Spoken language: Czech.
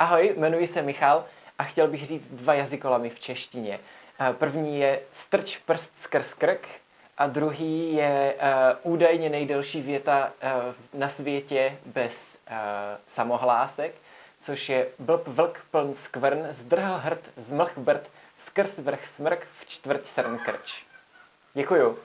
Ahoj, jmenuji se Michal a chtěl bych říct dva jazykolamy v češtině. Eh, první je strč prst skrz krk a druhý je uh, údajně nejdelší věta uh, na světě bez uh, samohlásek, což je blb vlk pln skvrn, zdrhl hrd, zmlh brd, skrz vrch smrk, v čtvrť srn krč. Děkuju.